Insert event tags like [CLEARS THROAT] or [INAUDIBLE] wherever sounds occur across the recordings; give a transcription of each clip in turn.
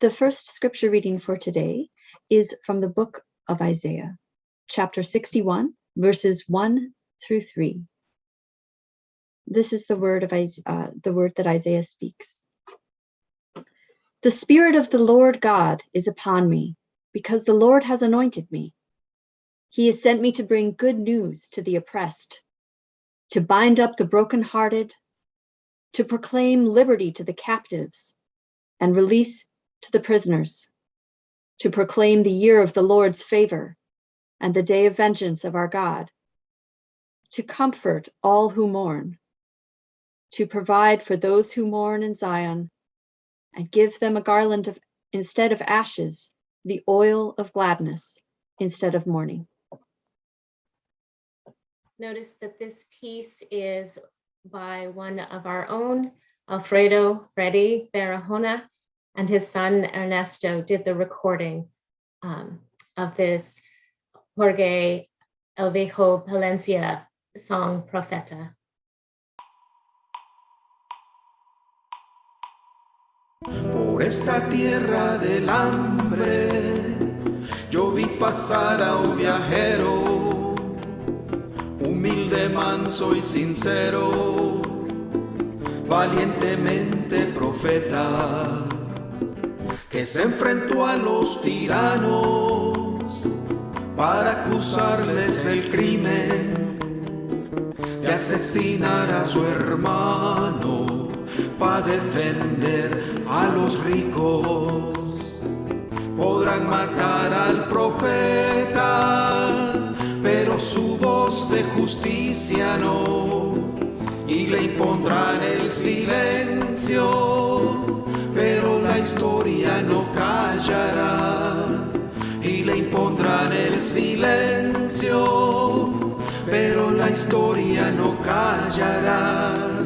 The first scripture reading for today is from the book of Isaiah, chapter 61, verses 1 through 3. This is the word of uh, the word that Isaiah speaks. The spirit of the Lord God is upon me, because the Lord has anointed me. He has sent me to bring good news to the oppressed, to bind up the brokenhearted, to proclaim liberty to the captives and release to the prisoners, to proclaim the year of the Lord's favor and the day of vengeance of our God, to comfort all who mourn, to provide for those who mourn in Zion, and give them a garland of, instead of ashes, the oil of gladness instead of mourning. Notice that this piece is by one of our own, Alfredo Freddy Barahona, and his son Ernesto did the recording um, of this Jorge Elvejo Palencia song Profeta. Por esta tierra del hambre, yo vi pasar a un viajero, humilde, manso y sincero, valientemente profeta que se enfrentó a los tiranos para acusarles el crimen de asesinar a su hermano para defender a los ricos. Podrán matar al profeta, pero su voz de justicia no, y le impondrán el silencio historia no callará y le impondrán el silencio, pero la historia no callará.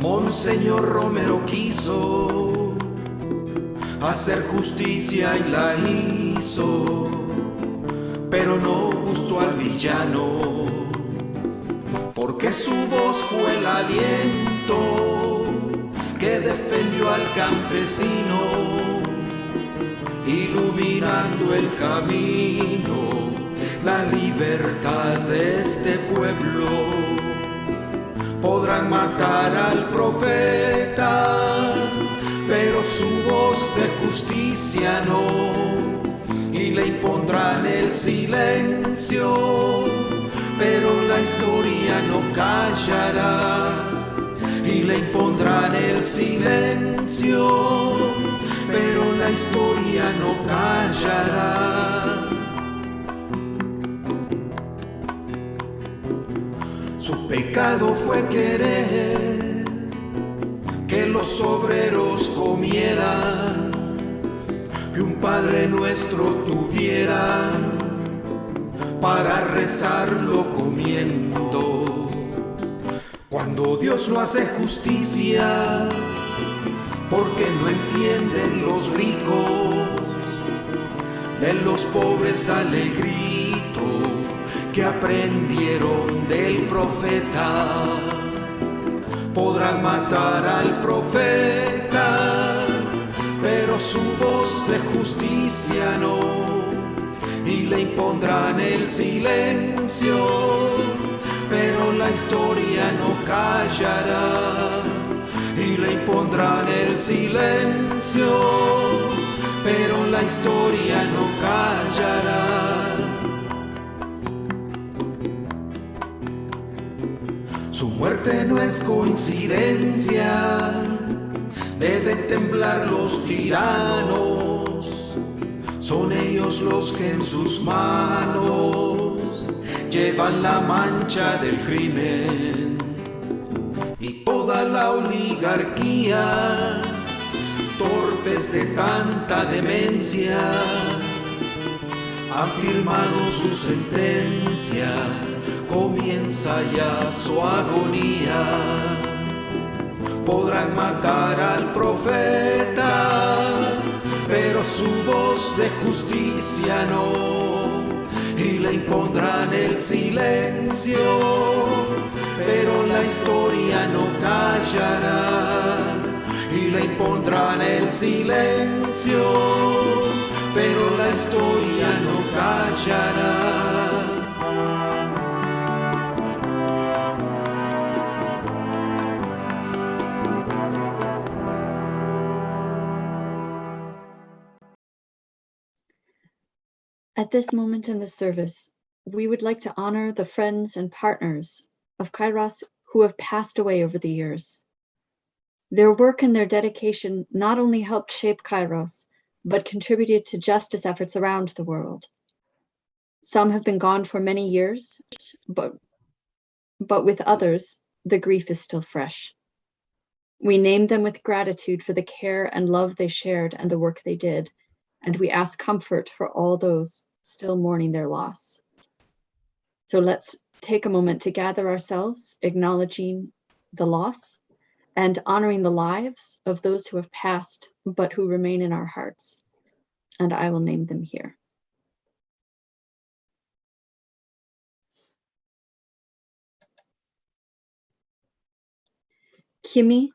Monseñor Romero quiso hacer justicia y la hizo, pero no gustó al villano, porque su voz fue el aliento que defendió al campesino, iluminando el camino la libertad de este pueblo. Podrán matar al profeta, pero su voz de justicia no, y le impondrán el silencio, pero la historia no callará, y le impondrán el silencio, pero la historia no callará. Pecado fue querer que los obreros comieran, que un Padre nuestro tuviera para rezarlo comiendo. Cuando Dios no hace justicia, porque no entienden los ricos, de los pobres sale que aprendieron del profeta. Podrán matar al profeta, pero su voz de justicia no, y le impondrán el silencio, pero la historia no callará, y le impondrán el silencio, pero la historia no callará. Su muerte no es coincidencia, deben temblar los tiranos, son ellos los que en sus manos llevan la mancha del crimen. Y toda la oligarquía, torpes de tanta demencia, han firmado su sentencia, comienza ya su agonía. Podrán matar al profeta, pero su voz de justicia no, y le impondrán el silencio, pero la historia no callará, y le impondrán el silencio, pero la historia no callará. At this moment in the service, we would like to honor the friends and partners of Kairos who have passed away over the years. Their work and their dedication not only helped shape Kairos, but contributed to justice efforts around the world. Some have been gone for many years, but, but with others, the grief is still fresh. We name them with gratitude for the care and love they shared and the work they did, and we ask comfort for all those still mourning their loss. So let's take a moment to gather ourselves, acknowledging the loss and honoring the lives of those who have passed, but who remain in our hearts. And I will name them here. Kimy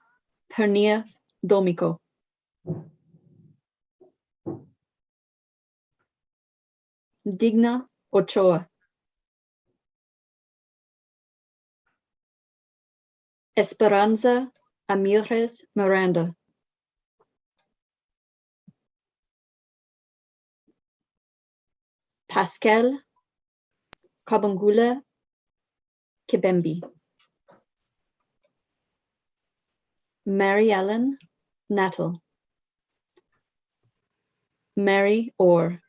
Pernía Domicó. Digna Ochoa. Esperanza Amires Miranda. Pascal Kabungulu Kibembi. Mary Ellen Nattle. Mary Orr.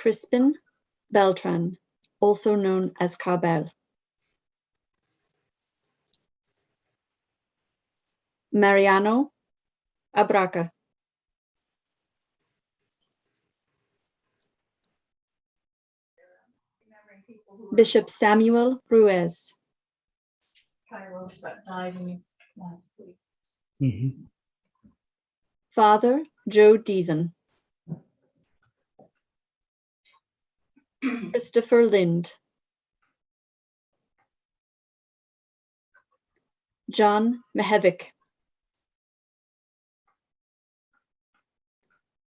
Crispin Beltran, also known as Ka Bel. Mariano Abarca. Bishop Samuel Ruiz. Kairos that died in last week. Mhm. Father Joe Deason. [CLEARS THROAT] Christopher Lind. John Mehevic.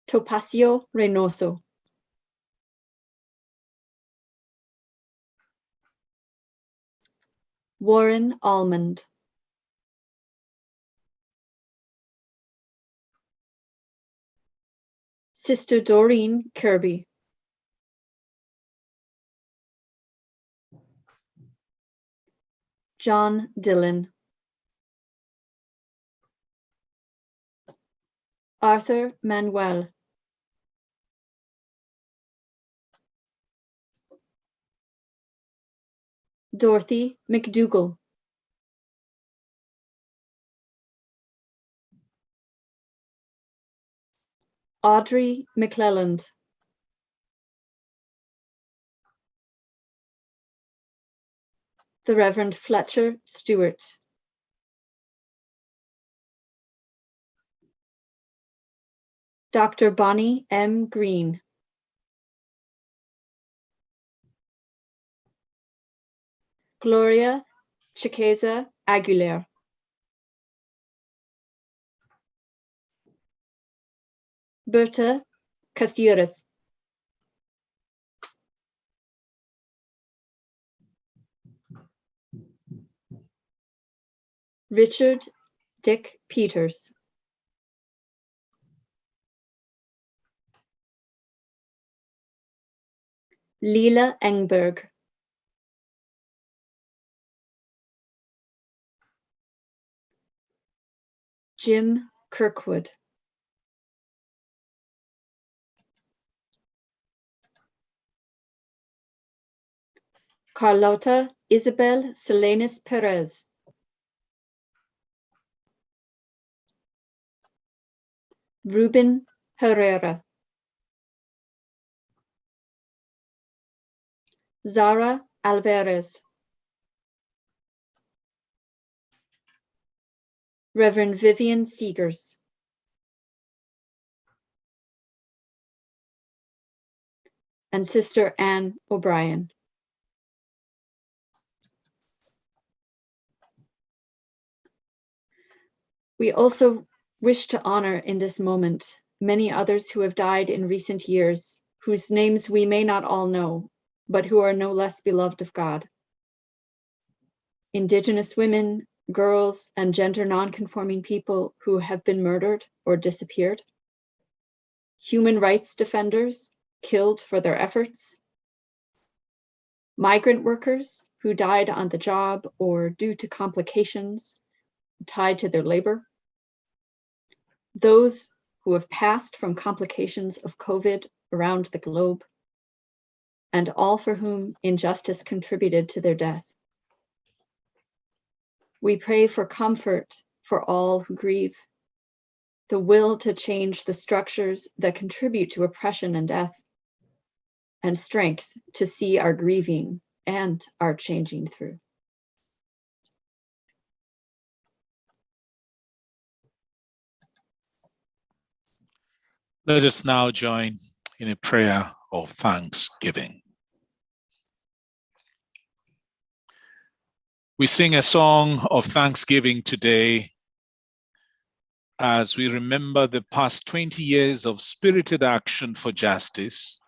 Topacio Reynoso. Warren Allmand. Sister Doreen Kirby. John Dillon. Arthur Manuel. Dorothy McDougall. Audrey McClelland. The Reverend Fletcher Stewart. Dr. Bonnie M. Green. Gloria Chiqueza Aguilera. Berta Caceres. Richard Dick Peters. Leela Engberg. Jim Kirkwood. Carlota Isabel Salinas Perez. Ruben Herrera. Zara Alvarez. Reverend Vivian Seegers. And Sister Anne O'Brien. We also wish to honor in this moment many others who have died in recent years, whose names we may not all know, but who are no less beloved of God. Indigenous women, girls, and gender nonconforming people who have been murdered or disappeared. Human rights defenders killed for their efforts. Migrant workers who died on the job or due to complications tied to their labor. Those who have passed from complications of COVID around the globe, and all for whom injustice contributed to their death. We pray for comfort for all who grieve, the will to change the structures that contribute to oppression and death, and strength to see our grieving and our changing through. Let us now join in a prayer of thanksgiving. We sing a song of thanksgiving today as we remember the past 20 years of spirited action for justice,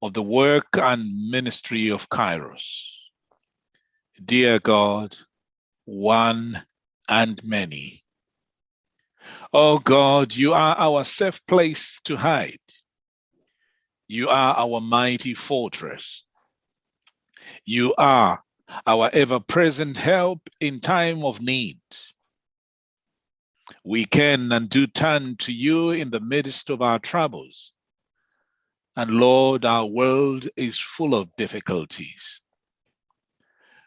of the work and ministry of Kairos. Dear God, one and many. Oh God, you are our safe place to hide. You are our mighty fortress. You are our ever-present help in time of need. We can and do turn to you in the midst of our troubles. And Lord, our world is full of difficulties.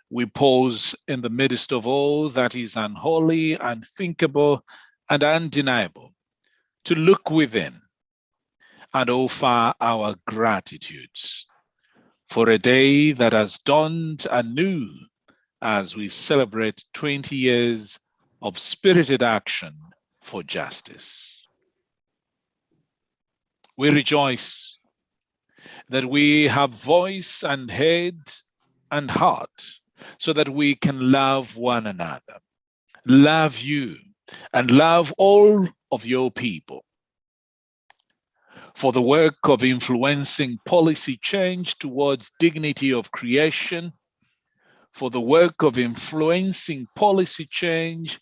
We pause in the midst of all that is unholy, unthinkable, and undeniable to look within and offer our gratitudes for a day that has dawned anew as we celebrate 20 years of spirited action for justice. We rejoice that we have voice and head and heart so that we can love one another, love you, and love all of your people. For the work of influencing policy change towards dignity of creation, for the work of influencing policy change,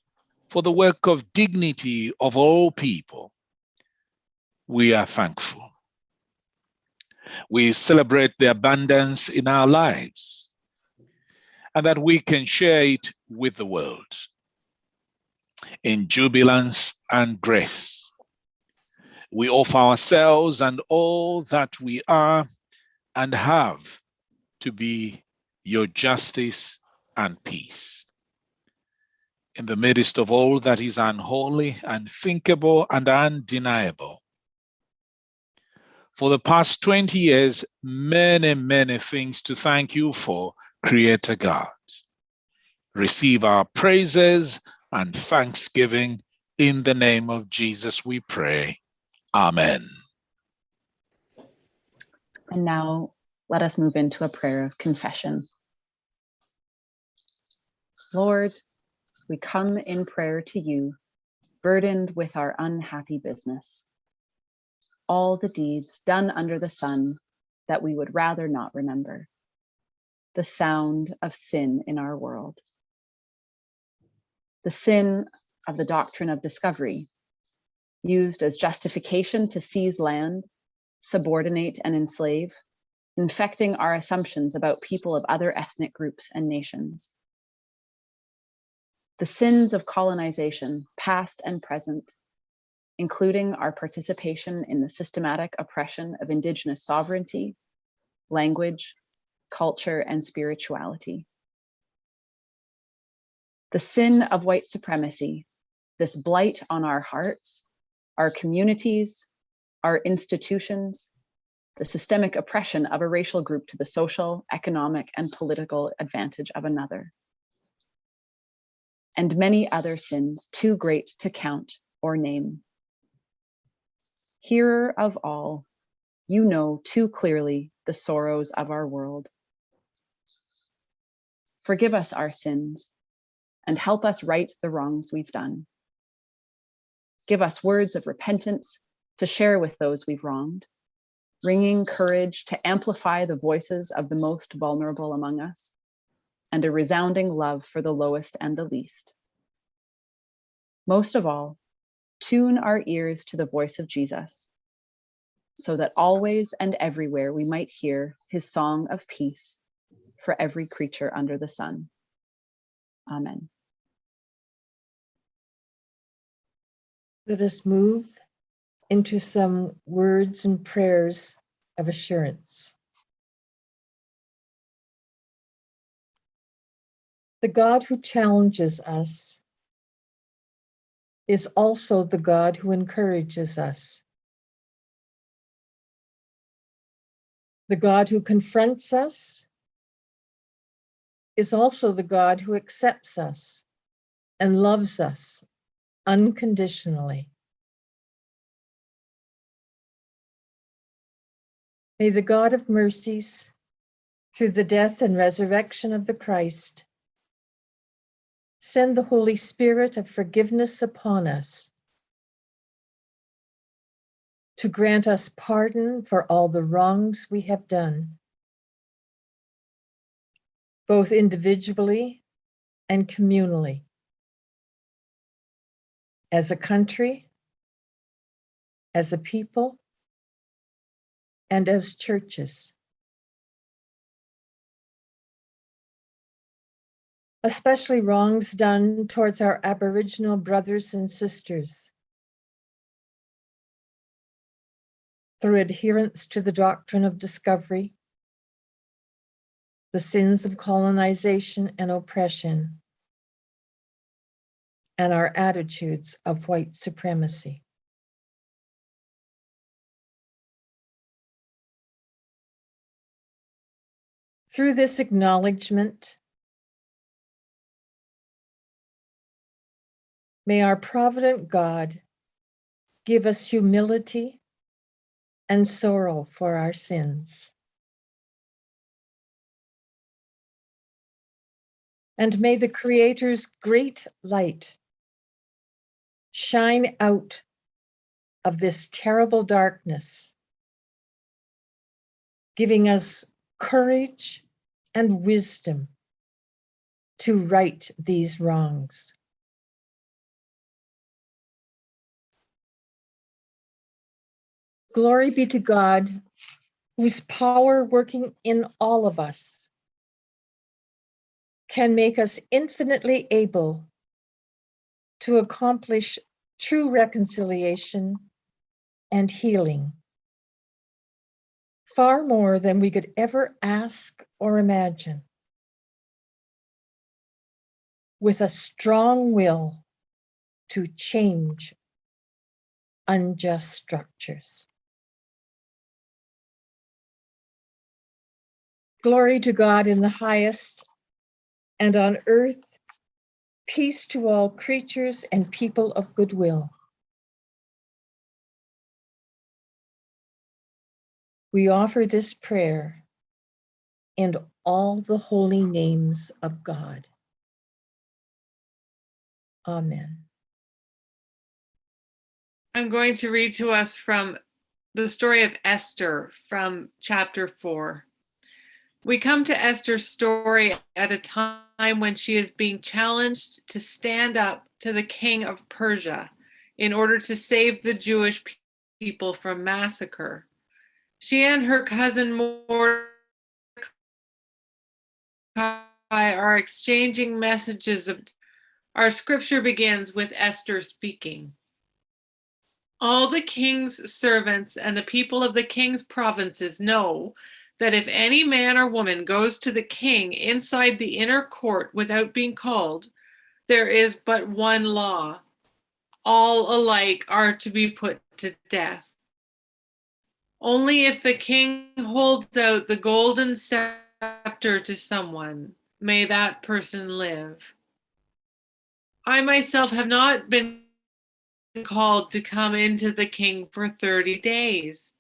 for the work of dignity of all people, we are thankful. We celebrate the abundance in our lives and that we can share it with the world in jubilance and grace. We offer ourselves and all that we are and have to be your justice and peace. In the midst of all that is unholy, unthinkable, and undeniable, for the past 20 years, many, many things to thank you for, Creator God. Receive our praises and thanksgiving. In the name of Jesus, we pray. Amen. And now let us move into a prayer of confession. Lord, we come in prayer to you, burdened with our unhappy business. All the deeds done under the sun that we would rather not remember. The sound of sin in our world the sin of the doctrine of discovery, used as justification to seize land, subordinate and enslave, infecting our assumptions about people of other ethnic groups and nations. The sins of colonization, past and present, including our participation in the systematic oppression of indigenous sovereignty, language, culture, and spirituality the sin of white supremacy, this blight on our hearts, our communities, our institutions, the systemic oppression of a racial group to the social, economic, and political advantage of another, and many other sins too great to count or name. Hearer of all, you know too clearly the sorrows of our world. Forgive us our sins and help us right the wrongs we've done. Give us words of repentance to share with those we've wronged, bringing courage to amplify the voices of the most vulnerable among us, and a resounding love for the lowest and the least. Most of all, tune our ears to the voice of Jesus, so that always and everywhere we might hear his song of peace for every creature under the sun. Amen. Let us move into some words and prayers of assurance. The God who challenges us is also the God who encourages us. The God who confronts us is also the God who accepts us and loves us unconditionally. May the God of mercies, through the death and resurrection of the Christ, send the Holy Spirit of forgiveness upon us to grant us pardon for all the wrongs we have done, both individually and communally, as a country, as a people, and as churches. Especially wrongs done towards our Aboriginal brothers and sisters through adherence to the doctrine of discovery, the sins of colonization and oppression, and our attitudes of white supremacy. Through this acknowledgement, may our provident God give us humility and sorrow for our sins. And may the Creator's great light shine out of this terrible darkness, giving us courage and wisdom to right these wrongs. Glory be to God, whose power working in all of us can make us infinitely able to accomplish true reconciliation and healing, far more than we could ever ask or imagine, with a strong will to change unjust structures. Glory to God in the highest, and on earth, peace to all creatures and people of goodwill. We offer this prayer in all the holy names of God. Amen. I'm going to read to us from the story of Esther from chapter four. We come to Esther's story at a time when she is being challenged to stand up to the king of Persia in order to save the Jewish people from massacre. She and her cousin Mordecai are exchanging messages of our scripture begins with Esther speaking. All the king's servants and the people of the king's provinces know that if any man or woman goes to the king inside the inner court without being called, there is but one law. all alike are to be put to death. Only if the king holds out the golden scepter to someone may that person live. I myself have not been called to come into the king for 30 days.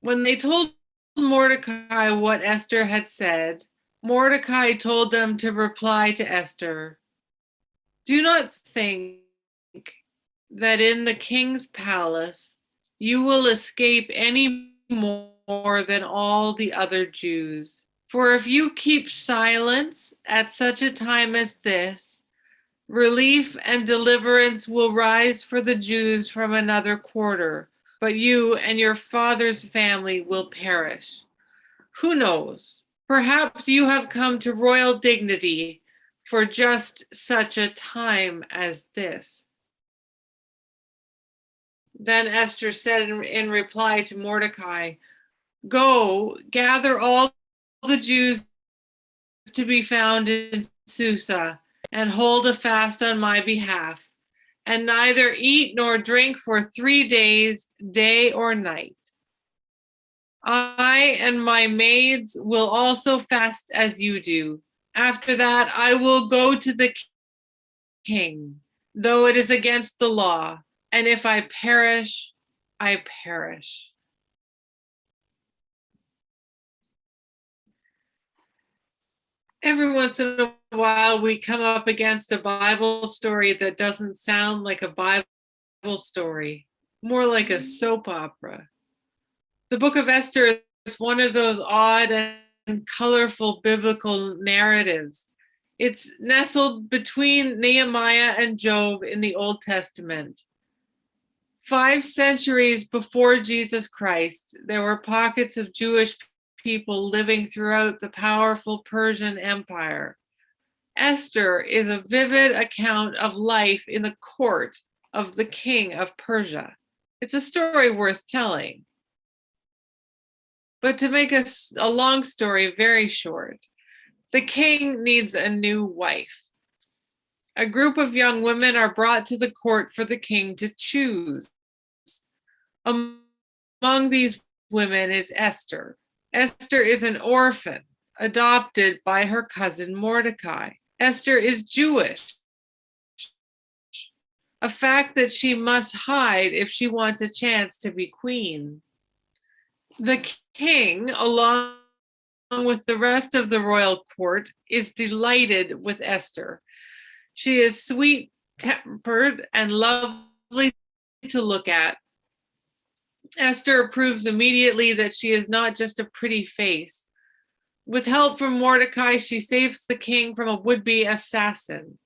When they told Mordecai what Esther had said, Mordecai told them to reply to Esther Do not think that in the king's palace you will escape any more than all the other Jews. For if you keep silence at such a time as this, relief and deliverance will rise for the Jews from another quarter, but you and your father's family will perish. Who knows? Perhaps you have come to royal dignity for just such a time as this. Then Esther said in, in reply to Mordecai, Go, gather all the Jews to be found in Susa and hold a fast on my behalf, and neither eat nor drink for three days, day or night. I and my maids will also fast as you do. After that, I will go to the king, though it is against the law. And if I perish, I perish. Every once in a while, we come up against a Bible story that doesn't sound like a Bible story, more like a soap opera. The book of Esther is one of those odd and colorful biblical narratives. It's nestled between Nehemiah and Job in the Old Testament. Five centuries before Jesus Christ, there were pockets of Jewish people living throughout the powerful Persian Empire. Esther is a vivid account of life in the court of the king of Persia. It's a story worth telling. But to make a, a long story very short, the king needs a new wife. A group of young women are brought to the court for the king to choose. Among these women is Esther. Esther is an orphan adopted by her cousin Mordecai. Esther is Jewish, a fact that she must hide if she wants a chance to be queen. The king, along with the rest of the royal court, is delighted with Esther. She is sweet tempered and lovely to look at. Esther approves immediately that she is not just a pretty face. With help from Mordecai, she saves the king from a would-be assassin.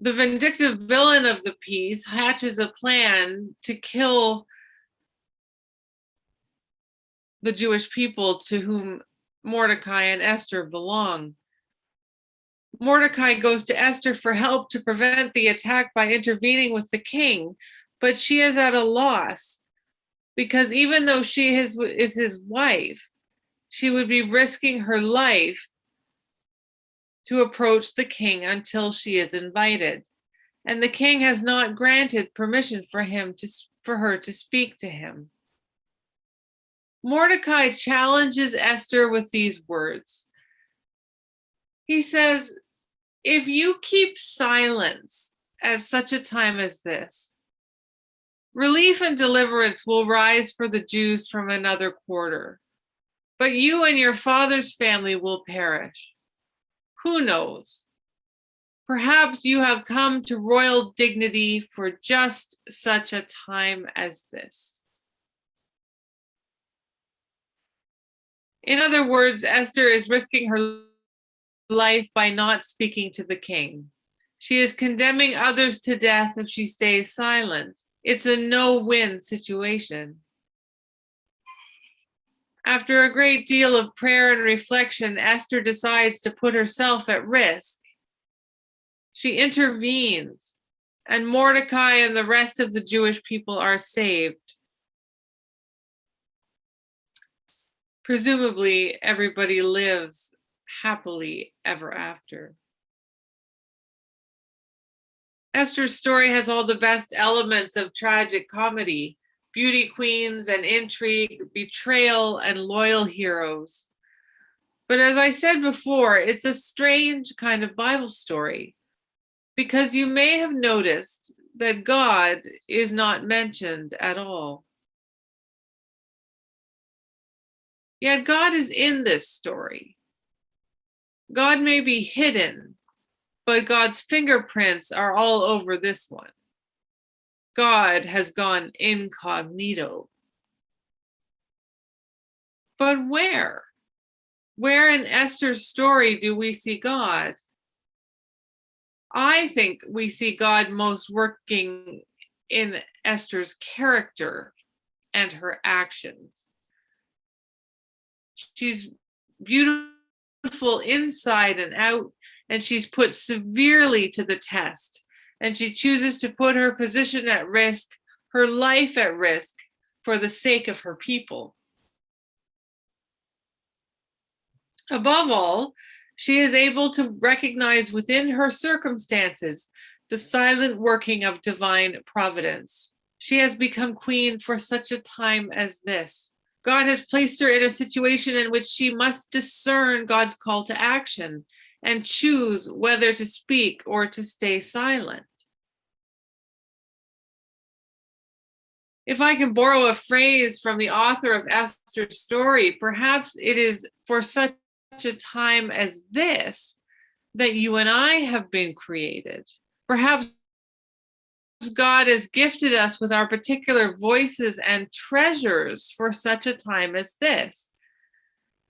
The vindictive villain of the piece hatches a plan to kill the Jewish people to whom Mordecai and Esther belong. Mordecai goes to Esther for help to prevent the attack by intervening with the king, but she is at a loss because even though she is, is his wife, she would be risking her life to approach the king until she is invited. And the king has not granted permission for him to for her to speak to him. Mordecai challenges Esther with these words. He says, if you keep silence at such a time as this, relief and deliverance will rise for the Jews from another quarter, but you and your father's family will perish. Who knows? Perhaps you have come to royal dignity for just such a time as this. In other words, Esther is risking her life by not speaking to the king. She is condemning others to death if she stays silent. It's a no-win situation. After a great deal of prayer and reflection, Esther decides to put herself at risk. She intervenes, and Mordecai and the rest of the Jewish people are saved. presumably everybody lives happily ever after. Esther's story has all the best elements of tragic comedy beauty queens and intrigue, betrayal, and loyal heroes. But as I said before, it's a strange kind of Bible story because you may have noticed that God is not mentioned at all. Yet God is in this story. God may be hidden, but God's fingerprints are all over this one. God has gone incognito. But where? Where in Esther's story do we see God? I think we see God most working in Esther's character and her actions. She's beautiful inside and out, and she's put severely to the test. And she chooses to put her position at risk, her life at risk, for the sake of her people. Above all, she is able to recognize within her circumstances the silent working of divine providence. She has become queen for such a time as this. God has placed her in a situation in which she must discern God's call to action and choose whether to speak or to stay silent. If I can borrow a phrase from the author of Esther's story, perhaps it is for such a time as this that you and I have been created. Perhaps God has gifted us with our particular voices and treasures for such a time as this.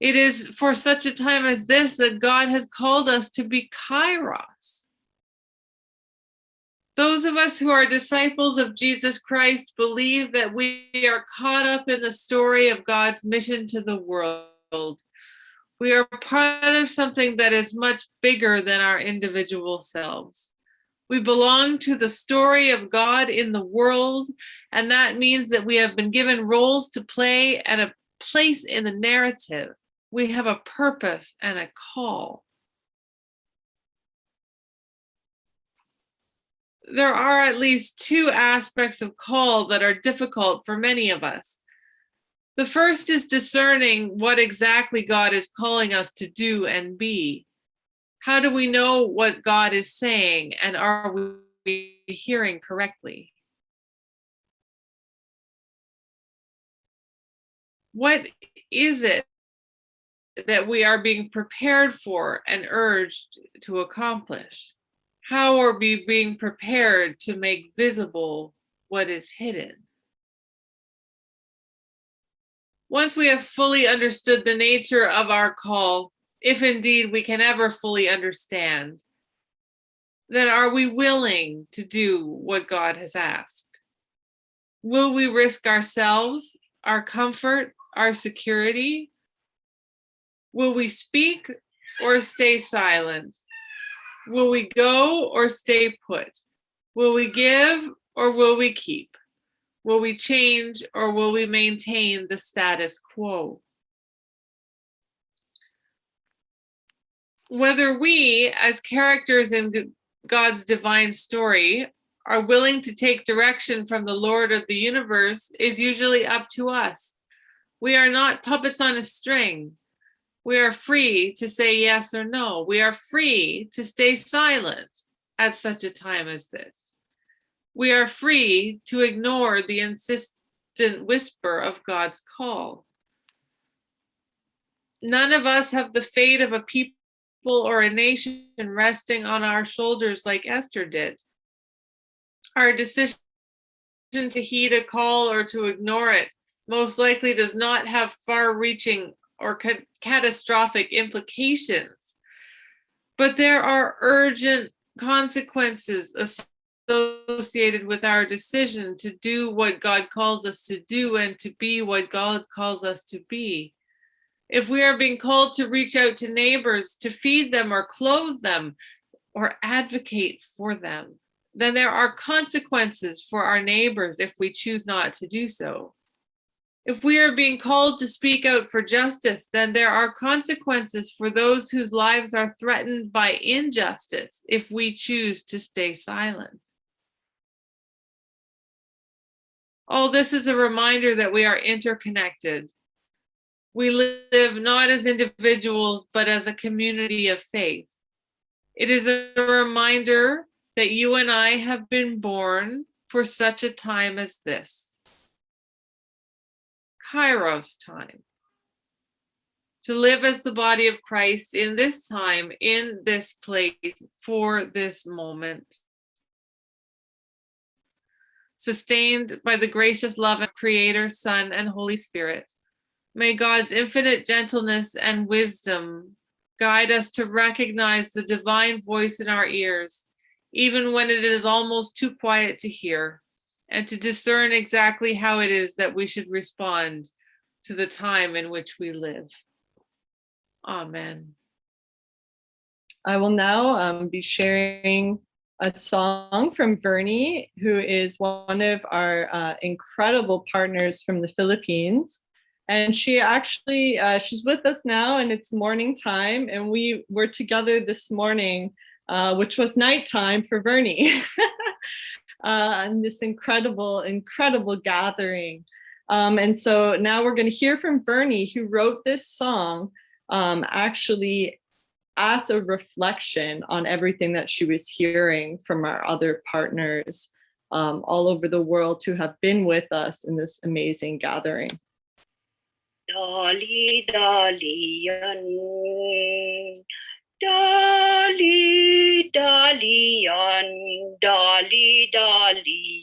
It is for such a time as this that God has called us to be kairos. Those of us who are disciples of Jesus Christ believe that we are caught up in the story of God's mission to the world. We are part of something that is much bigger than our individual selves. We belong to the story of God in the world, and that means that we have been given roles to play and a place in the narrative. We have a purpose and a call. There are at least two aspects of call that are difficult for many of us. The first is discerning what exactly God is calling us to do and be. How do we know what God is saying and are we hearing correctly? What is it that we are being prepared for and urged to accomplish? How are we being prepared to make visible what is hidden? Once we have fully understood the nature of our call, if indeed we can ever fully understand, then are we willing to do what God has asked? Will we risk ourselves, our comfort, our security? Will we speak or stay silent? Will we go or stay put? Will we give or will we keep? Will we change or will we maintain the status quo? Whether we, as characters in God's divine story, are willing to take direction from the Lord of the universe is usually up to us. We are not puppets on a string. We are free to say yes or no. We are free to stay silent at such a time as this. We are free to ignore the insistent whisper of God's call. None of us have the fate of a people or a nation resting on our shoulders like Esther did. Our decision to heed a call or to ignore it most likely does not have far reaching or ca catastrophic implications. But there are urgent consequences associated with our decision to do what God calls us to do and to be what God calls us to be. If we are being called to reach out to neighbors, to feed them or clothe them or advocate for them, then there are consequences for our neighbors if we choose not to do so. If we are being called to speak out for justice, then there are consequences for those whose lives are threatened by injustice if we choose to stay silent. All this is a reminder that we are interconnected. We live not as individuals, but as a community of faith. It is a reminder that you and I have been born for such a time as this. Kairos time. To live as the body of Christ in this time, in this place, for this moment. Sustained by the gracious love of Creator, Son, and Holy Spirit, may God's infinite gentleness and wisdom guide us to recognize the divine voice in our ears, even when it is almost too quiet to hear, and to discern exactly how it is that we should respond to the time in which we live. Amen. I will now um, be sharing a song from Vernie, who is one of our uh, incredible partners from the Philippines. And she actually, uh, she's with us now and it's morning time and we were together this morning, uh, which was nighttime for Vernie. [LAUGHS] uh, and this incredible, incredible gathering. Um, and so now we're gonna hear from Vernie, who wrote this song um, actually as a reflection on everything that she was hearing from our other partners um, all over the world who have been with us in this amazing gathering. Dali dali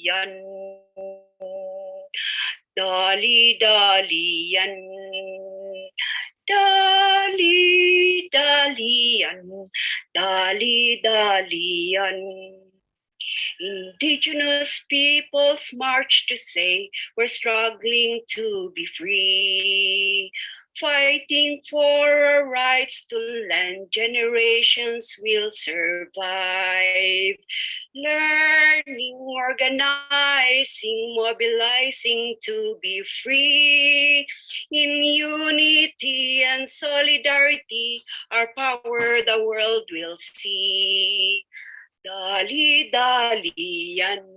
yan. Dali dali yan. Dali dali yan. Dali dali yan. Indigenous peoples march to say we're struggling to be free. Fighting for our rights to land, generations will survive. Learning, organizing, mobilizing to be free. In unity and solidarity, our power the world will see. Dali dali yan.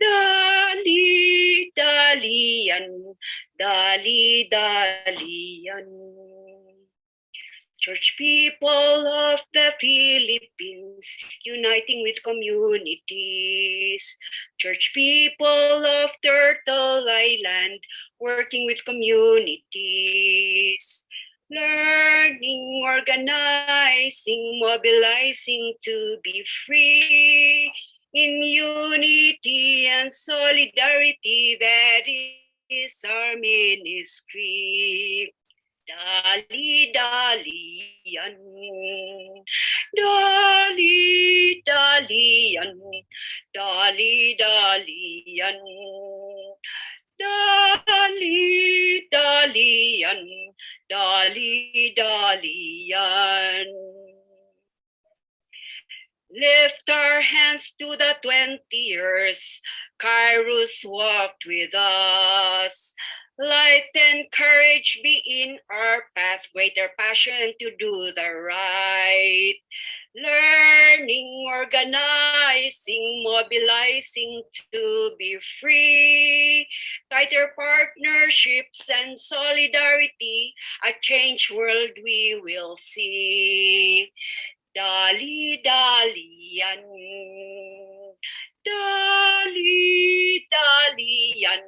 Dali dali yan. Dali Dalian. Church people of the Philippines, uniting with communities. Church people of Turtle Island, working with communities learning, organizing, mobilizing to be free in unity and solidarity. That is our ministry. Dali dali yan. Dali dali yan. Dali dalian. Dali dalian. Dali dali yan. Lift our hands to the 20 years Kairos walked with us. Light and courage be in our path, greater passion to do the right. Learning, organizing, mobilizing to be free. Tighter partnerships and solidarity, a changed world we will see. Dali dali yan. Dali dali yan.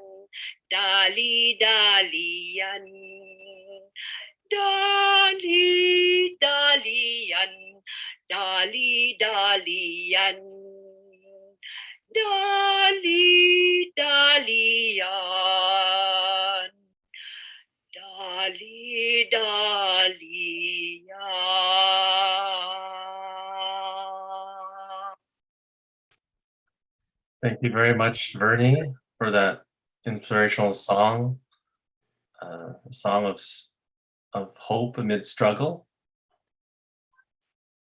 Dali dali yan. Dali dali yan. Dali dali yan. Dali dali yan. Dali dali Thank you very much, Vernie, for that inspirational song, uh, a song of, of hope amid struggle.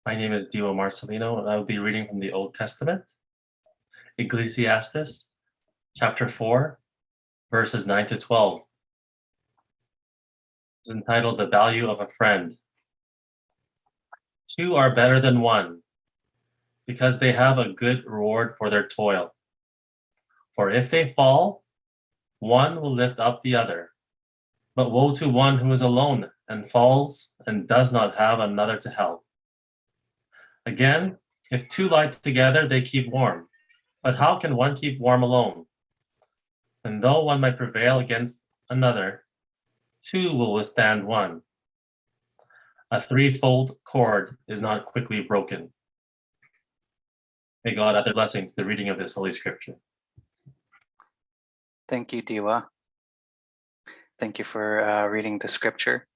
My name is Dio Marcelino, and I will be reading from the Old Testament, Ecclesiastes, chapter 4, verses 9 to 12. It's entitled The Value of a Friend. Two are better than one because they have a good reward for their toil. For if they fall, one will lift up the other. But woe to one who is alone and falls and does not have another to help. Again, if two lie together, they keep warm. But how can one keep warm alone? And though one might prevail against another, two will withstand one. A threefold cord is not quickly broken. May God add a blessing to the reading of this Holy Scripture. Thank you, Diwa. Thank you for uh, reading the scripture.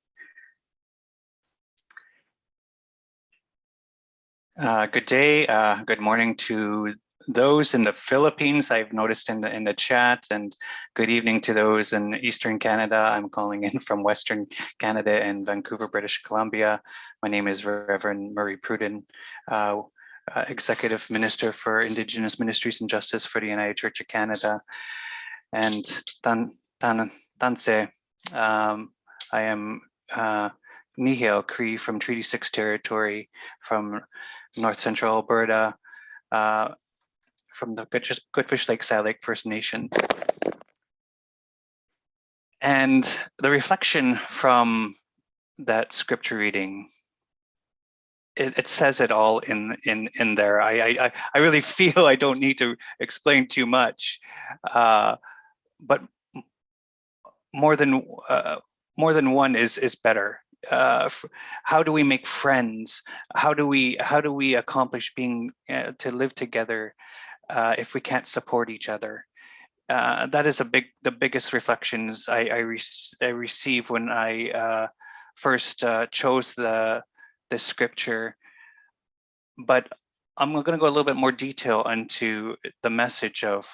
Uh, good day, uh, good morning to those in the Philippines. I've noticed in the in the chat, and good evening to those in Eastern Canada. I'm calling in from Western Canada and Vancouver, British Columbia. My name is Reverend Murray Pruden, uh, uh, Executive Minister for Indigenous Ministries and Justice for the United Church of Canada. And tan tan tanse, um, I am uh, Nehiyaw Cree from Treaty Six territory, from North Central Alberta, uh, from the Goodfish Lake Lake First Nations. And the reflection from that scripture reading, it, it says it all in in in there. I, I I- I really [LAUGHS] feel I don't need to explain too much, uh, but more than uh, more than one is is better. Uh, how do we make friends? How do we how do we accomplish being uh, to live together uh, if we can't support each other? Uh, that is a big the biggest reflections I I, rec- I receive when I uh, first chose the the scripture. But I'm going to go a little bit more detail into the message of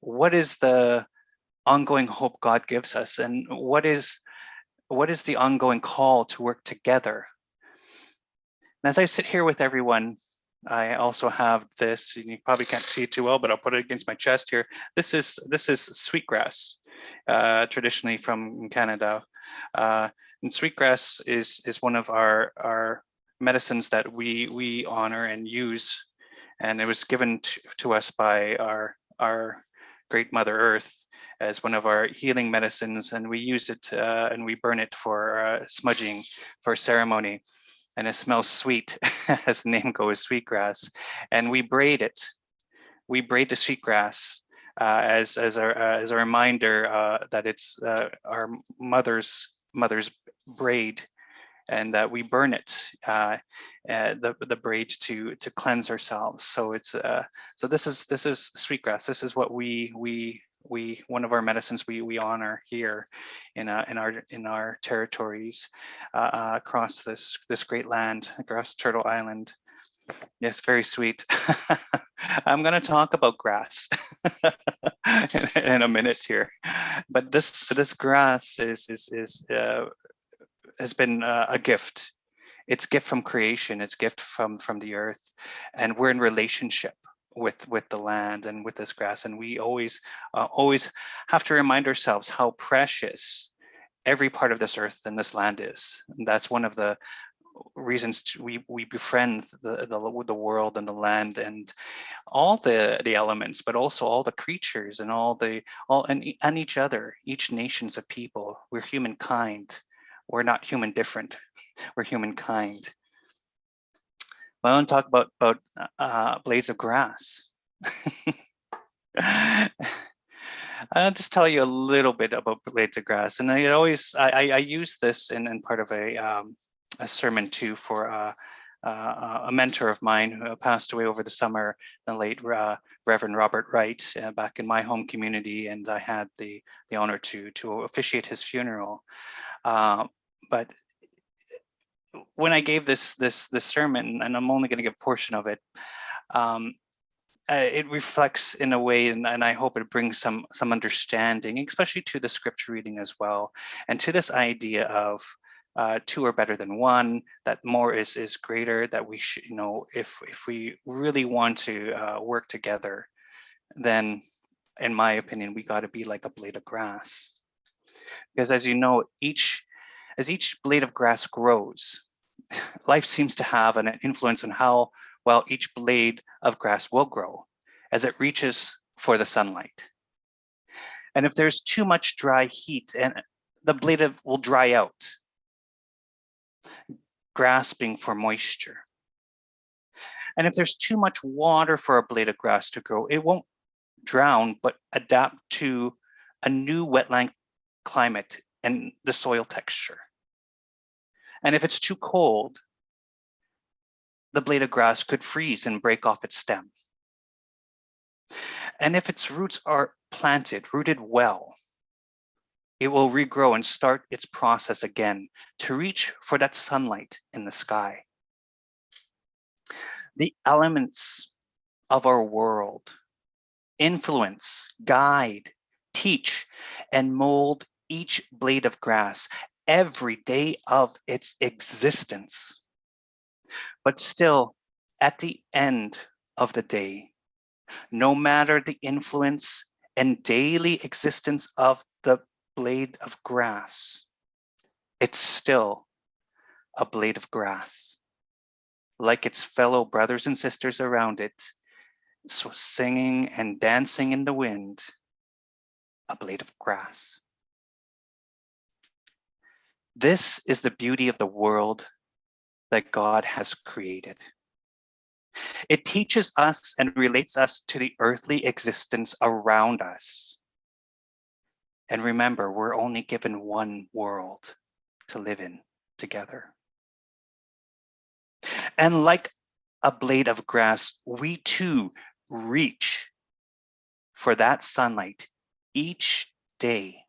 what is the ongoing hope God gives us, and what is what is the ongoing call to work together. And as I sit here with everyone, I also have this. You probably can't see it too well, but I'll put it against my chest here. This is this is sweetgrass, uh, traditionally from Canada. Uh, and sweetgrass is is one of our our medicines that we we honor and use, and it was given to, to us by our our great Mother Earth as one of our healing medicines, and we use it uh, and we burn it for uh, smudging for ceremony and it smells sweet, [LAUGHS] as the name goes, sweetgrass. And we braid it. We braid the sweetgrass uh, as as a uh, as a reminder uh, that it's uh, our mother's mother's braid, and that we burn it, the the braid to to cleanse ourselves. So it's so this is this is sweetgrass. This is what we we we one of our medicines we we honor here in uh, in our in our territories uh, uh, across this this great land across Turtle Island. Yes, very sweet. [LAUGHS] I'm going to talk about grass in, [LAUGHS] in a minute here, but this this grass is is is uh, has been uh, a gift. It's gift from creation. It's gift from from the earth, and we're in relationship with with the land and with this grass and we always uh, always have to remind ourselves how precious every part of this earth and this land is. And that's one of the reasons to, we we befriend the, the the world and the land and all the the elements but also all the creatures and all the all and, and each other. Each nations of people. We're humankind. We're not human different. [LAUGHS] We're humankind Want to talk about about uh, blades of grass. [LAUGHS] I'll just tell you a little bit about blades of grass, and I always I, I, use this in, in part of a um, a sermon too for uh, uh, a mentor of mine who passed away over the summer, the late uh, Reverend Robert Wright, uh, back in my home community, and I had the the honor to to officiate his funeral. Uh, but when I gave this this this sermon, and I'm only going to give a portion of it, um, uh, it reflects in a way, and, and I hope it brings some some understanding, especially to the scripture reading as well, and to this idea of uh, two are better than one, that more is is greater, that we should, you know, if if we really want to uh, work together, then, in my opinion, we got to be like a blade of grass, because as you know, each as each blade of grass grows, life seems to have an influence on how well each blade of grass will grow as it reaches for the sunlight. And if there's too much dry heat and the blade of, will dry out, grasping for moisture. And if there's too much water for a blade of grass to grow, it won't drown, but adapt to a new wetland climate and the soil texture. And if it's too cold, the blade of grass could freeze and break off its stem. And if its roots are planted, rooted well, it will regrow and start its process again to reach for that sunlight in the sky. The elements of our world influence, guide, teach, and mold each blade of grass every day of its existence. But still, at the end of the day, no matter the influence and daily existence of the blade of grass, it's still a blade of grass. Like its fellow brothers and sisters around it, so singing and dancing in the wind, a blade of grass. This is the beauty of the world that God has created. It teaches us and relates us to the earthly existence around us. And remember, we're only given one world to live in together. And like a blade of grass, we too reach for that sunlight each day.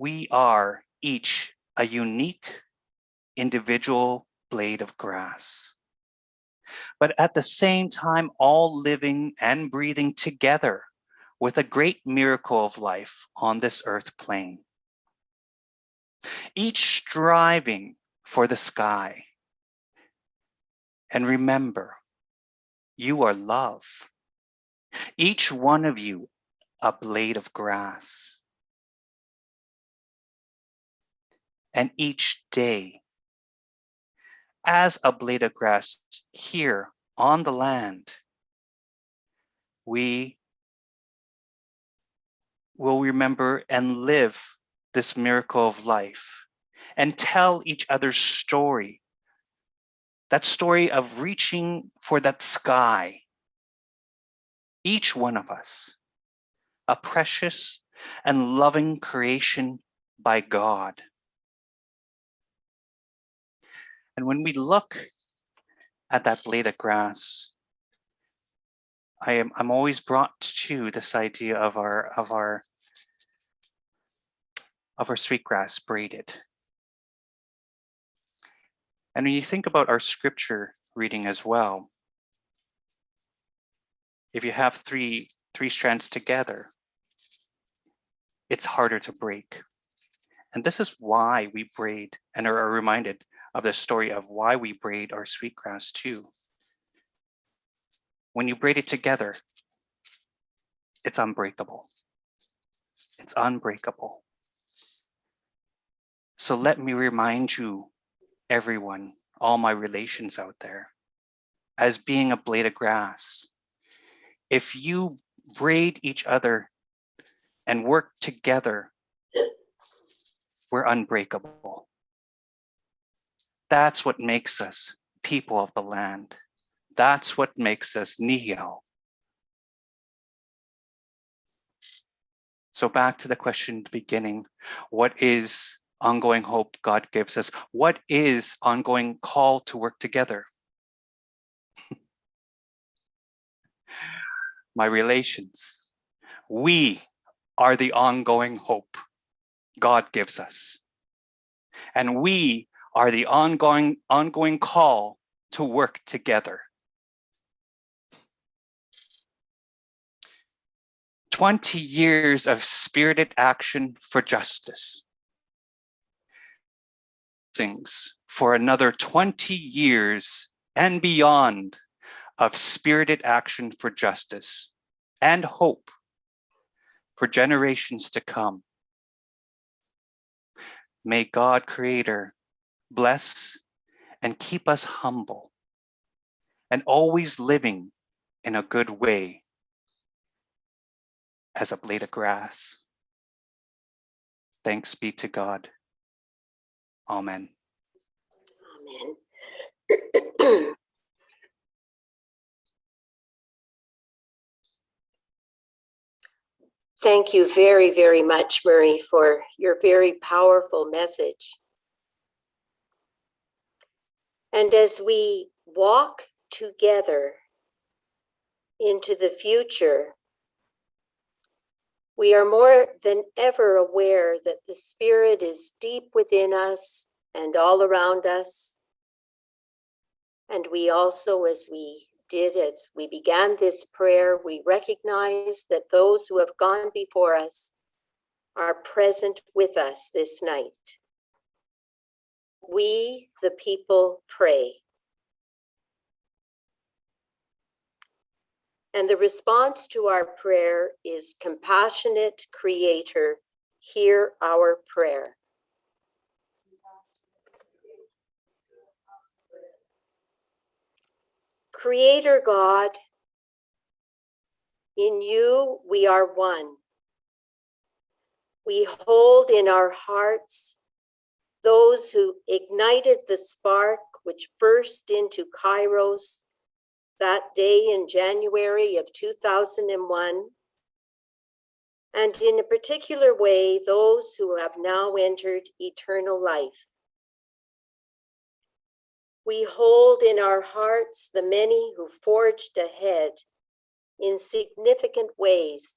We are each a unique individual blade of grass. But at the same time, all living and breathing together with a great miracle of life on this earth plane. Each striving for the sky. And remember, you are love. Each one of you a blade of grass. And each day, as a blade of grass here on the land, we will remember and live this miracle of life and tell each other's story. That story of reaching for that sky. Each one of us, a precious and loving creation by God. And when we look at that blade of grass, I am I'm always brought to this idea of our of our of our sweetgrass braided. And when you think about our scripture reading as well, if you have three three strands together, it's harder to break. And this is why we braid and are reminded of the story of why we braid our sweetgrass too. When you braid it together, it's unbreakable. It's unbreakable. So let me remind you, everyone, all my relations out there, as being a blade of grass, if you braid each other and work together, we're unbreakable. That's what makes us people of the land. That's what makes us Nehiyaw. So back to the question at the beginning, what is ongoing hope God gives us? What is ongoing call to work together? [LAUGHS] My relations. We are the ongoing hope God gives us. And we are the ongoing, ongoing call to work together. 20 years of spirited action for justice. Things for another 20 years and beyond of spirited action for justice and hope for generations to come. May God Creator bless and keep us humble and always living in a good way as a blade of grass. Thanks be to God. Amen. Amen. [CLEARS THROAT] Thank you very, very much, Murray, for your very powerful message. And as we walk together into the future, we are more than ever aware that the Spirit is deep within us and all around us. And we also, as we did as we began this prayer, we recognize that those who have gone before us are present with us this night. We, the people, pray. And the response to our prayer is compassionate creator, hear our prayer. Creator God, in you we are one. We hold in our hearts those who ignited the spark which burst into Kairos that day in January of 2001. And in a particular way, those who have now entered eternal life. We hold in our hearts the many who forged ahead in significant ways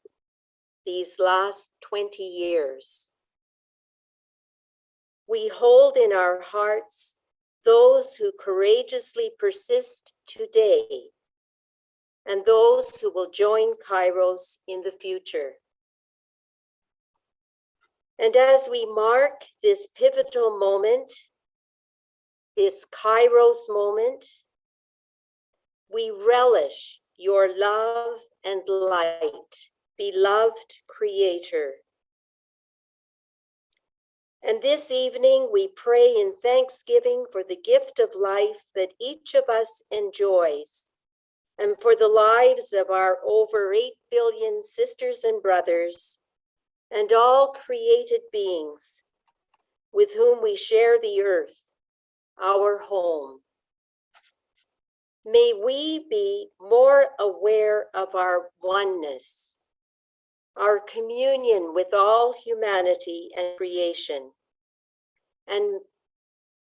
these last 20 years. We hold in our hearts those who courageously persist today and those who will join Kairos in the future. And as we mark this pivotal moment, this Kairos moment, we relish your love and light, beloved Creator. And this evening, we pray in thanksgiving for the gift of life that each of us enjoys, and for the lives of our over 8 billion sisters and brothers, and all created beings with whom we share the earth, our home. May we be more aware of our oneness, our communion with all humanity and creation. And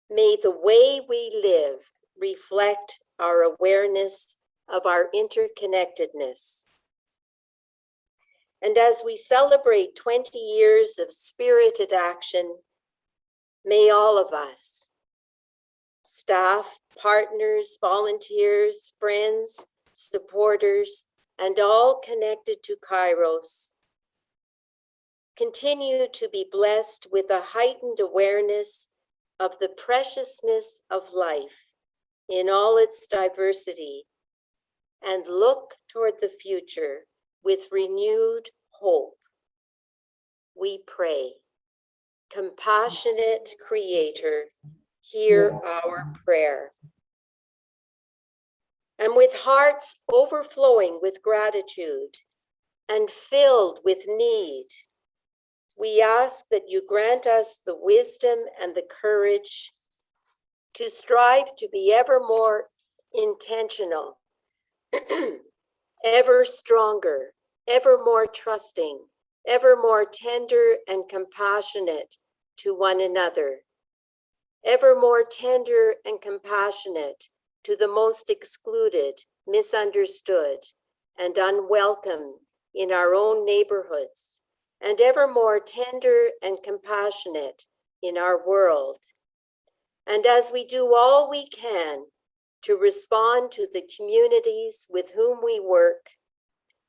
may the way we live reflect our awareness of our interconnectedness. And as we celebrate 20 years of spirited action, may all of us, staff, partners, volunteers, friends, supporters, and all connected to Kairos, continue to be blessed with a heightened awareness of the preciousness of life in all its diversity and look toward the future with renewed hope. We pray, compassionate creator, hear our prayer. And with hearts overflowing with gratitude and filled with need, we ask that you grant us the wisdom and the courage to strive to be ever more intentional, [CLEARS THROAT] ever stronger, ever more trusting, ever more tender and compassionate to one another, ever more tender and compassionate to the most excluded, misunderstood, and unwelcome in our own neighborhoods, and ever more tender and compassionate in our world. And as we do all we can to respond to the communities with whom we work,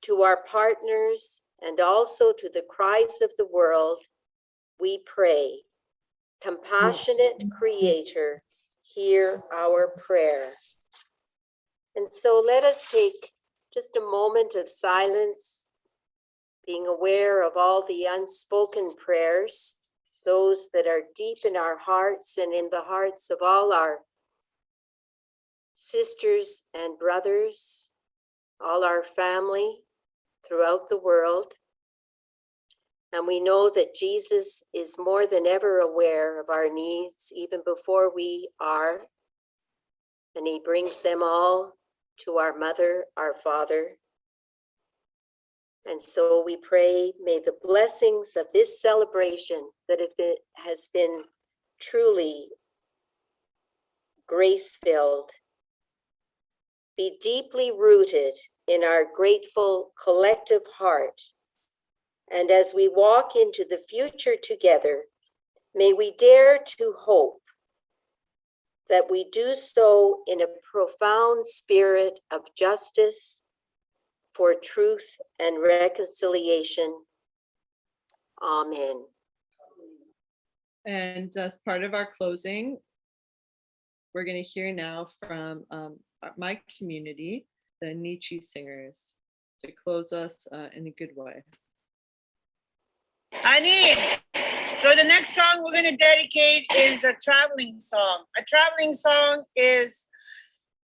to our partners, and also to the cries of the world, we pray. Compassionate Creator, hear our prayer. And so let us take just a moment of silence, being aware of all the unspoken prayers, those that are deep in our hearts and in the hearts of all our sisters and brothers, all our family throughout the world. And we know that Jesus is more than ever aware of our needs, even before we are. And he brings them all to our mother, our father. And so we pray, may the blessings of this celebration that been, has been truly grace-filled be deeply rooted in our grateful collective heart. And as we walk into the future together, may we dare to hope that we do so in a profound spirit of justice for truth and reconciliation. Amen. And as part of our closing, we're going to hear now from um, my community, the Nietzsche Singers, to close us uh, in a good way. Ani, so the next song we're gonna dedicate is a traveling song. A traveling song is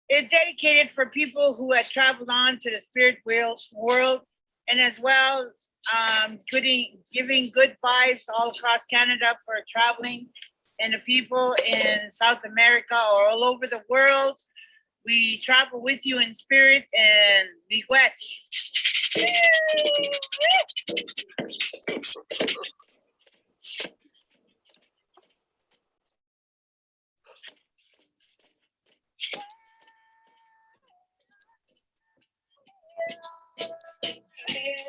is dedicated for people who have traveled on to the spirit world, and as well um, putting giving good vibes all across Canada for traveling and the people in South America or all over the world. We travel with you in spirit and be miigwech. And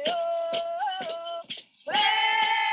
oh, oh, oh.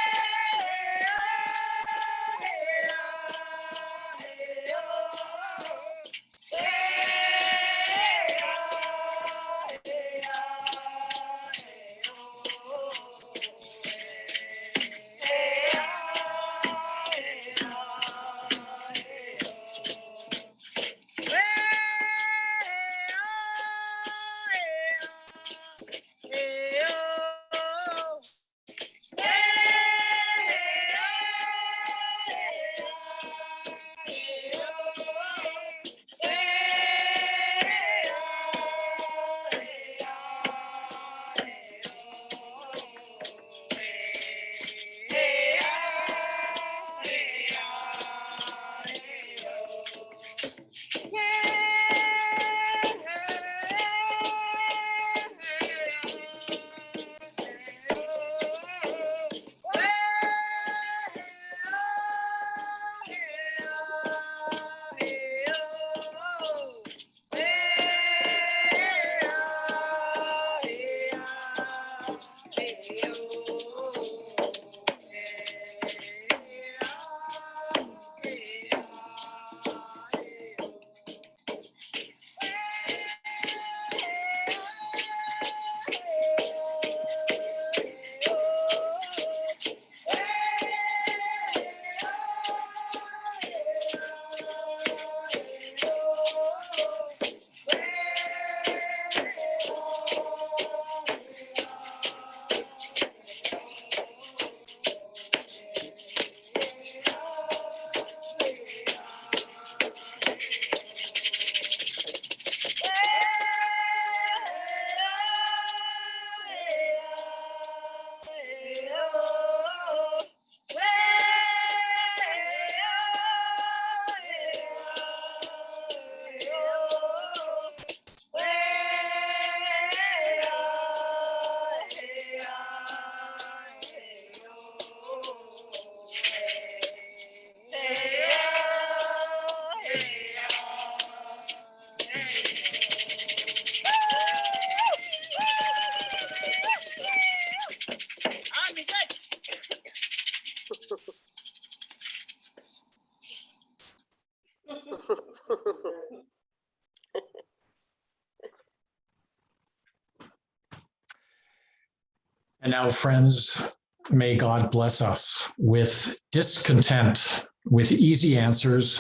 Now, friends, may God bless us with discontent, with easy answers,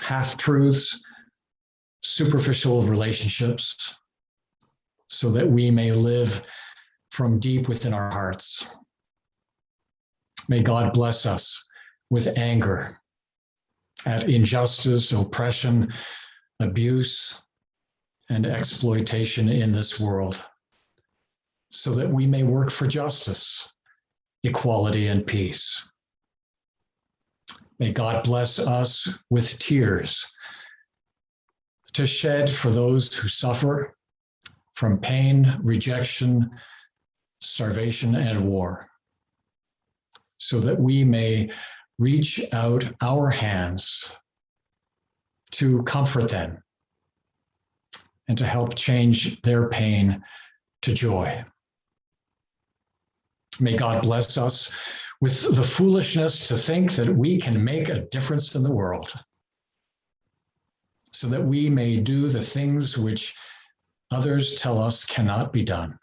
half truths, superficial relationships, so that we may live from deep within our hearts. May God bless us with anger at injustice, oppression, abuse, and exploitation in this world so that we may work for justice equality, and peace. May God bless us with tears to shed for those who suffer from pain, rejection, starvation, and war, so that we may reach out our hands to comfort them and to help change their pain to joy. May God bless us with the foolishness to think that we can make a difference in the world so that we may do the things which others tell us cannot be done.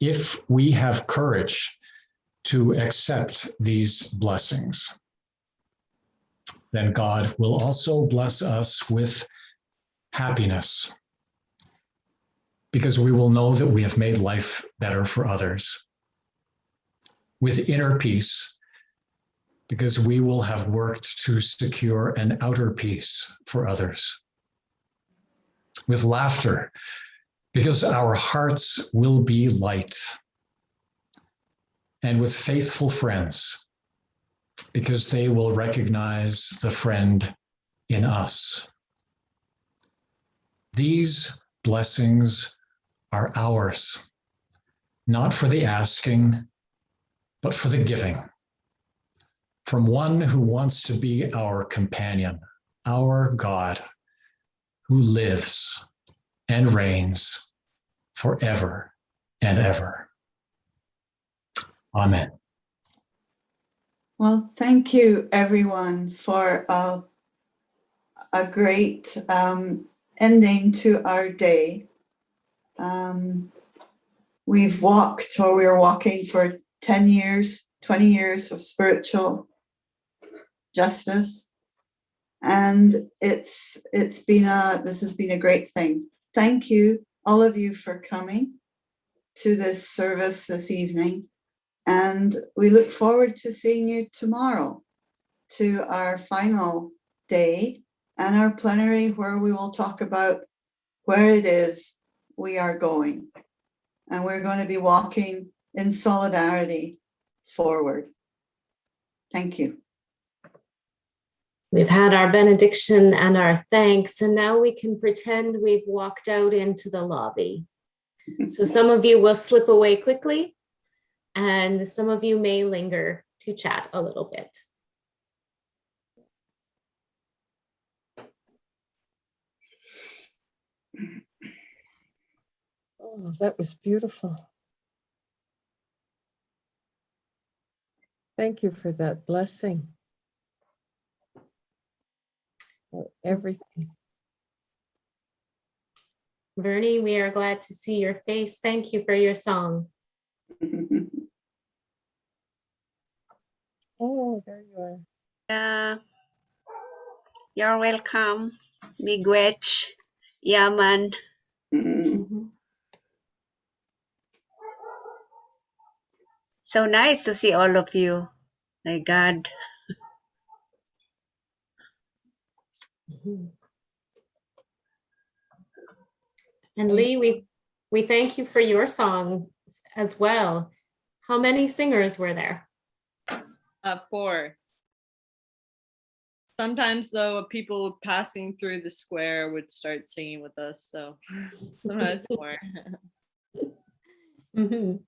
If we have courage to accept these blessings, then God will also bless us with happiness because we will know that we have made life better for others. With inner peace, because we will have worked to secure an outer peace for others. With laughter, because our hearts will be light. And with faithful friends, because they will recognize the friend in us. These blessings are ours, not for the asking, but for the giving. From one who wants to be our companion, our God, who lives and reigns forever and ever. Amen. Well, thank you everyone for a, a great um, ending to our day. Um, we've walked or we're walking for 10 years, 20 years of spiritual justice. And it's it's been a this has been a great thing. Thank you, all of you, for coming to this service this evening. And we look forward to seeing you tomorrow to our final day and our plenary where we will talk about where it is we are going. And we're going to be walking in solidarity forward. Thank you. We've had our benediction and our thanks, and now we can pretend we've walked out into the lobby. So [LAUGHS] some of you will slip away quickly, and some of you may linger to chat a little bit. Oh, that was beautiful. Thank you for that blessing. For everything. Vernie, we are glad to see your face. Thank you for your song. [LAUGHS] Oh, there you are. Yeah. You're welcome. Miigwech. Yaman. So nice to see all of you. My God. And Lee, we, we thank you for your song as well. How many singers were there? Uh, four. Sometimes though, people passing through the square would start singing with us, so [LAUGHS] sometimes more. [LAUGHS] Mhm.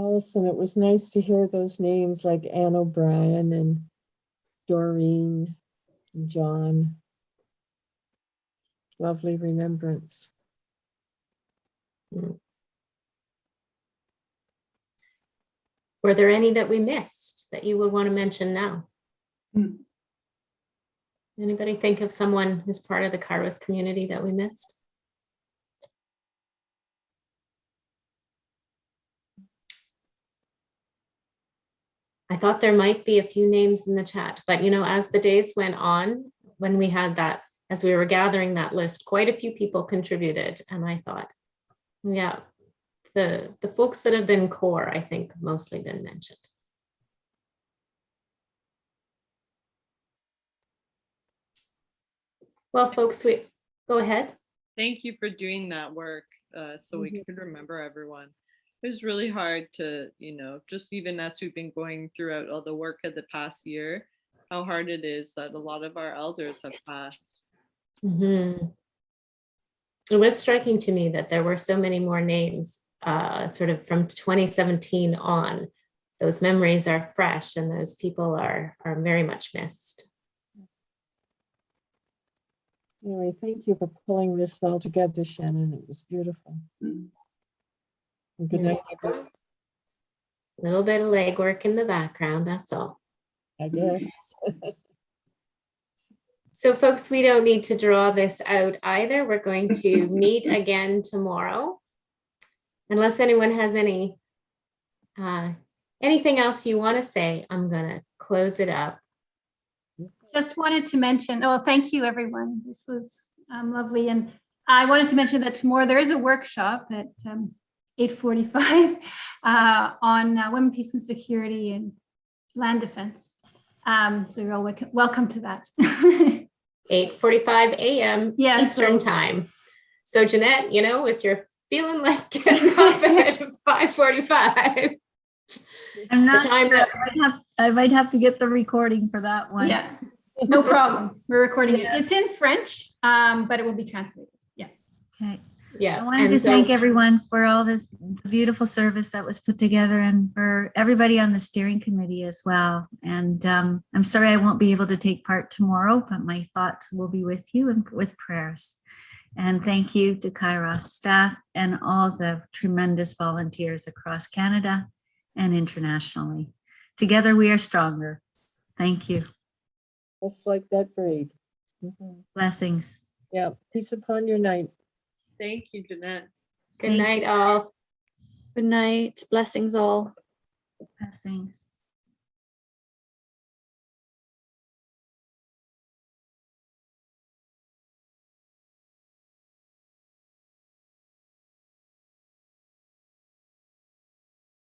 Allison, it was nice to hear those names like Anne O'Brien and Doreen, and John. Lovely remembrance. Hmm. Were there any that we missed that you would want to mention now? Hmm. Anybody think of someone who's part of the Kairos community that we missed? Thought there might be a few names in the chat, but you know, as the days went on, when we had that, as we were gathering that list, quite a few people contributed. And I thought, yeah, the, the folks that have been core, I think mostly been mentioned. Well, folks, we go ahead. Thank you for doing that work. uh, so we Mhm. could remember everyone. It was really hard to, you know, just even as we've been going throughout all the work of the past year, how hard it is that a lot of our elders have passed. Mhm. It was striking to me that there were so many more names, uh, sort of from 2017 on. Those memories are fresh and those people are, are very much missed. Anyway, thank you for pulling this all together, Shannon. It was beautiful. And Good night, A little bit of legwork in the background, that's all. I guess. [LAUGHS] So folks, we don't need to draw this out either. We're going to [LAUGHS] meet again tomorrow. Unless anyone has any, uh, anything else you want to say, I'm gonna close it up. Just wanted to mention, oh, thank you, everyone. This was um, lovely. And I wanted to mention that tomorrow there is a workshop at um, 8:45 [LAUGHS] uh, on uh, women, peace and security and land defense. Um, So you're all welcome- welcome to that. [LAUGHS] 8:45 a.m. Yeah, Eastern so- time. So Jeanette, you know, if you're feeling like getting up at [LAUGHS] 5:45, I'm not sure. that- I might have, I might have to get the recording for that one. Yeah, no problem. We're recording it. It's in French, um, but it will be translated. Yeah. Okay. Yeah. I wanted and to so- thank everyone for all this beautiful service that was put together and for everybody on the steering committee as well. And um, I'm sorry I won't be able to take part tomorrow, but my thoughts will be with you and with prayers. And thank you to Kairos staff and all the tremendous volunteers across Canada and internationally. Together we are stronger. Thank you. Just like that braid. Mhm. Blessings. Yeah, peace upon your night. Thank you, Jeanette. Good night, all. Good night. Blessings all. Blessings.